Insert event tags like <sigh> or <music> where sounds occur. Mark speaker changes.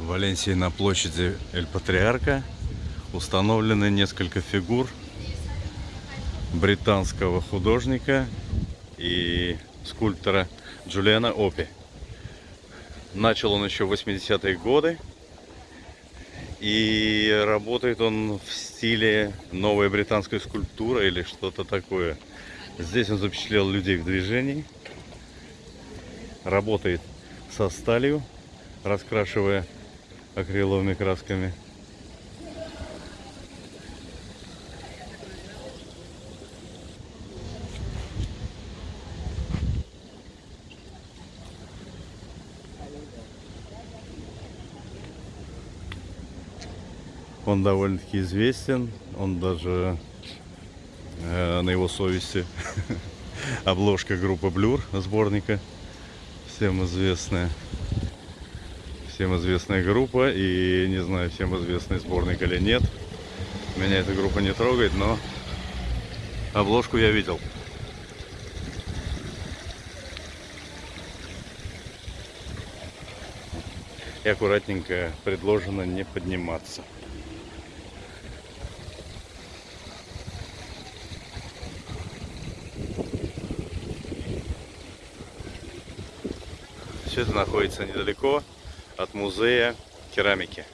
Speaker 1: В Валенсии на площади Эль Патриарка установлены несколько фигур британского художника и скульптора Джулиана Опи. Начал он еще в 80-е годы. И работает он в стиле новой британской скульптуры или что-то такое. Здесь он запечатлел людей в движении. Работает со сталью, раскрашивая акриловыми красками. Он довольно-таки известен. Он даже э, на его совести <laughs> обложка группы Blur сборника. Всем известная. Всем известная группа. И не знаю, всем известный сборник или нет. Меня эта группа не трогает, но обложку я видел. И аккуратненько предложено не подниматься. Все это находится недалеко от музея керамики.